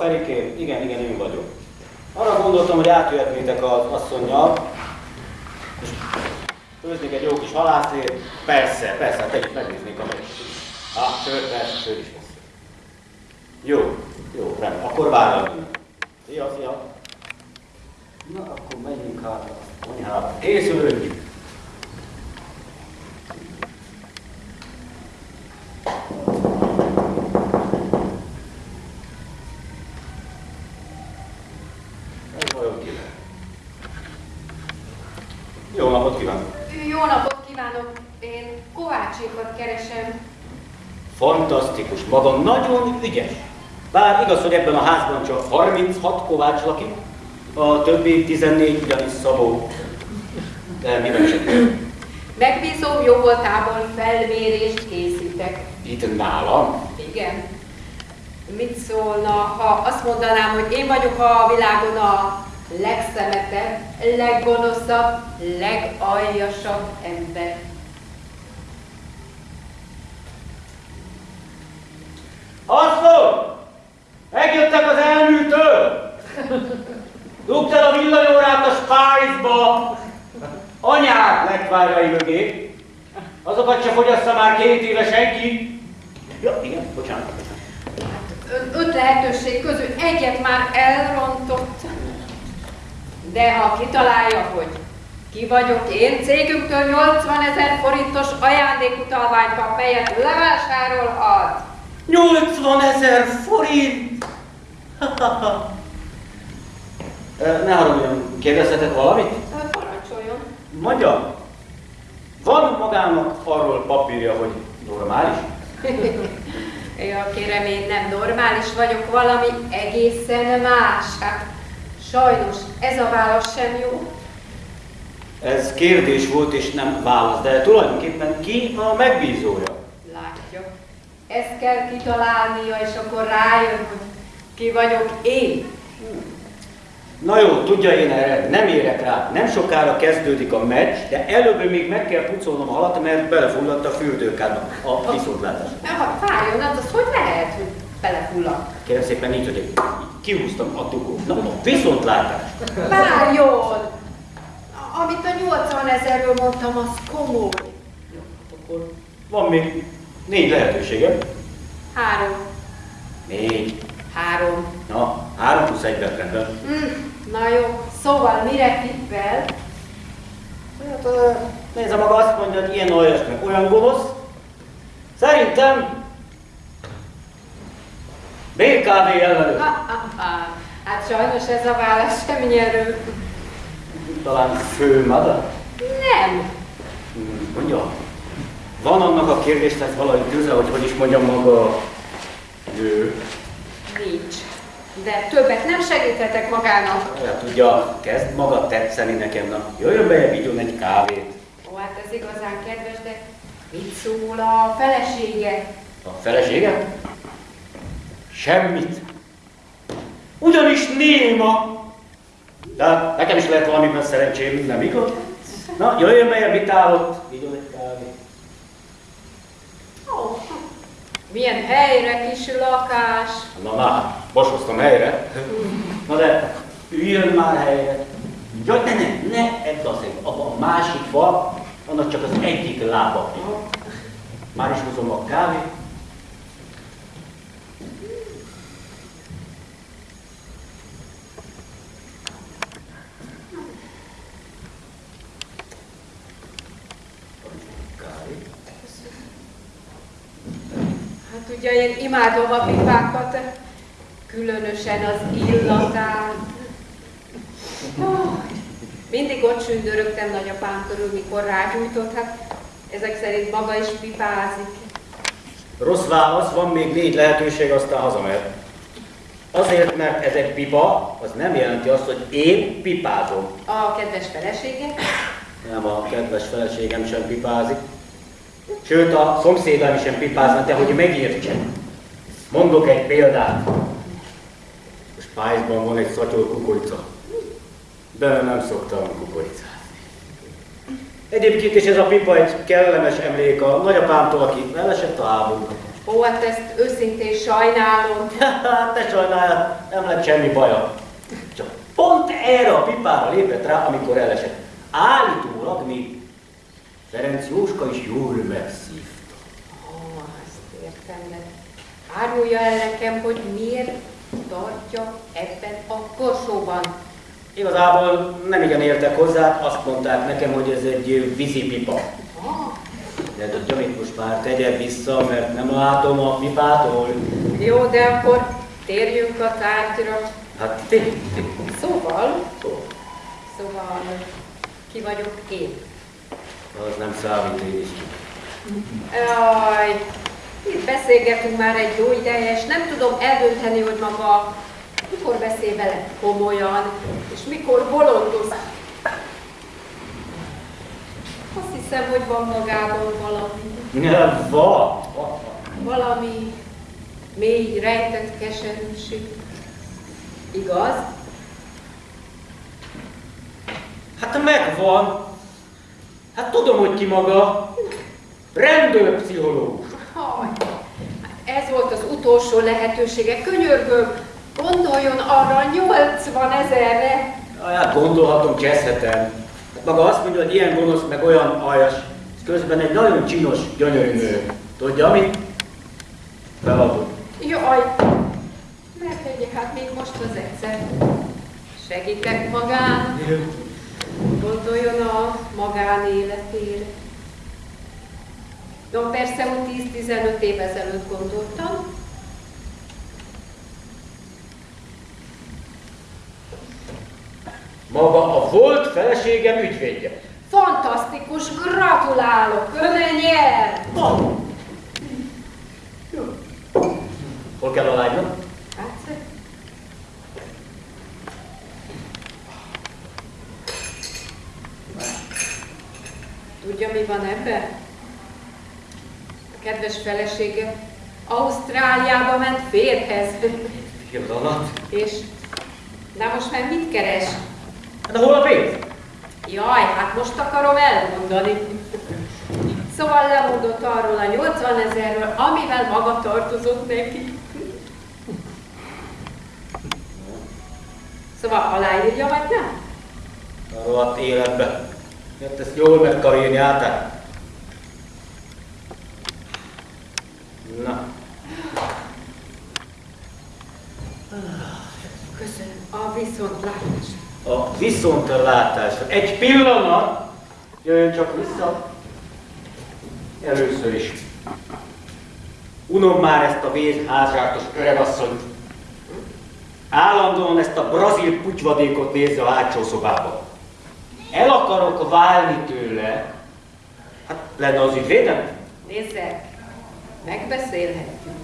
Ferikém, igen, igen, én vagyok. Arra gondoltam, hogy átjöhetnétek az asszonynal, és főznék egy jó kis halászlét. Persze, persze, hát együtt megnéznék a meg. Ah, sör, persze, sör is lesz. Jó, jó, rendben, akkor vállalunk. Szia, szia. Na, akkor menjünk hát a konyhába. Készülünk. Ez vajon kivel? Jó napot kívánok! Jó napot kívánok! Én Kovácsékat keresem. Fantasztikus, maga nagyon ügyes. Bár igaz, hogy ebben a házban csak 36 kovács lakik, a többi 14 ugyanis Szabó. De miben segít? Megbízom jó voltából felmérést készítek. Itt nálam? Igen. Mit szólna, ha azt mondanám, hogy én vagyok a világon a legszemetebb, leggonoszabb, legaljasabb ember. Asszony! Megjöttek az elműtől! Dugd el a villanyórát a Spice-ba! Anyák lekvárjai mögé! Azokat se fogyassza már két éve senki! Ja, igen, bocsánat. Öt lehetőség közül egyet már elrontott. De ha kitalálja, hogy ki vagyok én, cégünktől 80 ezer forintos ajándékutalványt kap, melyet levásárolhat. 80 ezer forint! Ö, ne haragudjon, kérdezhetek valamit? Parancsoljon. Mondja, van magának arról papírja, hogy normális? Ja, kérem, én nem normális vagyok, valami egészen más. Hát, sajnos ez a válasz sem jó. Ez kérdés volt és nem válasz, de tulajdonképpen ki a megbízója? Ezt kell kitalálnia, és akkor rájön, hogy ki vagyok én. Na jó, tudja én erre, nem érek rá. Nem sokára kezdődik a meccs, de előbb még meg kell pucolnom a halat, mert belefulladt a fürdőkádba a viszontlátás. Na, ha fájjon, hát az hogy lehet, hogy belefulladt? Kérem szépen így, hogy így kihúztam a dugót. Na, a viszontlátás. Várjon! Amit a 80 ezerről mondtam, az komoly. Jó, akkor van még négy lehetőségem. Három. Négy. Három. Na, három plusz egy rendben. Mm, na jó, szóval mire tippel? Hát, ö, nézze maga azt mondja, hogy ilyen olyas, meg olyan gonosz. Szerintem BKV ellenőr. Ha, ha, ha. Hát sajnos ez a válasz sem nyerő. Talán főmada? Nem. Hmm, Mondja, van annak a kérdésnek valami köze, hogy hogy is mondjam maga ő. Nincs. De többet nem segíthetek magának. Ja, tudja, kezd maga tetszeni nekem, na jöjjön be, vigyon egy kávét. Ó, hát ez igazán kedves, de mit szól a felesége? A felesége? Semmit. Ugyanis néma. De nekem is lehet valamiben szerencsém, nem igaz? Na, jöjjön be, mit áll ott? Vigyon egy kávét. Ó, milyen helyre kis lakás. Na már, bosoztam helyre. Na de, üljön már helyre. Jaj, ne, ne, ne, ebbe a szék, abban a másik fa, annak csak az egyik lába. Már is hozom a kávét. Ugye én imádom a pipákat, különösen az illatát. Mindig ott sündörögtem nagyapám körül, mikor rágyújtott, hát ezek szerint maga is pipázik. Rossz válasz, van még négy lehetőség, aztán hazamehet. Azért, mert ez egy pipa, az nem jelenti azt, hogy én pipázom. A kedves felesége? Nem, a kedves feleségem sem pipázik. Sőt, a szomszédám sem pipázna, de hogy megértsen. Mondok egy példát. A Spice-ban van egy szatyor kukorica. De nem szoktam kukoricát. Egyébként is ez a pipa egy kellemes emlék a nagyapámtól, aki elesett a háborúban. Ó, hát ezt őszintén sajnálom. Hát te sajnáljad, nem lett semmi baja. Csak pont erre a pipára lépett rá, amikor elesett. Állítólag még Ferenc Jóska is jól megszívta. Ó, azt értem, de árulja el nekem, hogy miért tartja ebben a korsóban. Igazából nem igen értek hozzá, azt mondták nekem, hogy ez egy vízipipa. Ah, De mit most már tegye vissza, mert nem látom a pipától. jó, de akkor térjünk a tárgyra. Hát ti. Szóval, szóval, ki vagyok én? Az nem számít, én is. Jaj, itt beszélgetünk már egy jó ideje, és nem tudom eldönteni, hogy maga mikor beszél vele komolyan, és mikor bolondoz. Azt hiszem, hogy van magában valami, va, va. valami mély, rejtett keserűség. Igaz? Hát megvan. Hát tudom, hogy ki maga. Rendőrpszichológus. Haj, ez volt az utolsó lehetősége. Könyörgöm, gondoljon arra 80 ezerre. Hát gondolhatom, cseszhetem. Hát maga azt mondja, hogy ilyen gonosz, meg olyan aljas. Ez közben egy nagyon csinos, gyönyörű nő. Tudja mit? Feladom. Jaj, megtegye hát még most az egyszer. Segítek magán, gondoljon a magánéletére. No, persze, úgy 10-15 év ezelőtt gondoltam. Maga a volt feleségem ügyvédje. Fantasztikus, gratulálok, ön nyer! Hol kell a lánynak? Hát, tudja, mi van ebben? A kedves felesége Ausztráliába ment férhez. Pillanat. És, na most már mit keres? Hát hol a pénz? Jaj, hát most akarom elmondani. Szóval lemondott arról a 80 ezerről, amivel maga tartozott neki. Szóval aláírja, vagy nem? Rohadt életbe. Mert ezt jól meg kell írni át. Na, Köszönöm. A viszontlátásra. a viszontlátásra. Egy pillanat, jöjjön csak vissza. Először is. Unom már ezt a vészházártos öregasszonyt. Állandóan ezt a brazil putyvadékot nézze a hátsó szobába. El akarok válni tőle. Hát lenne az ügyvédem? Nézze, megbeszélhetjük.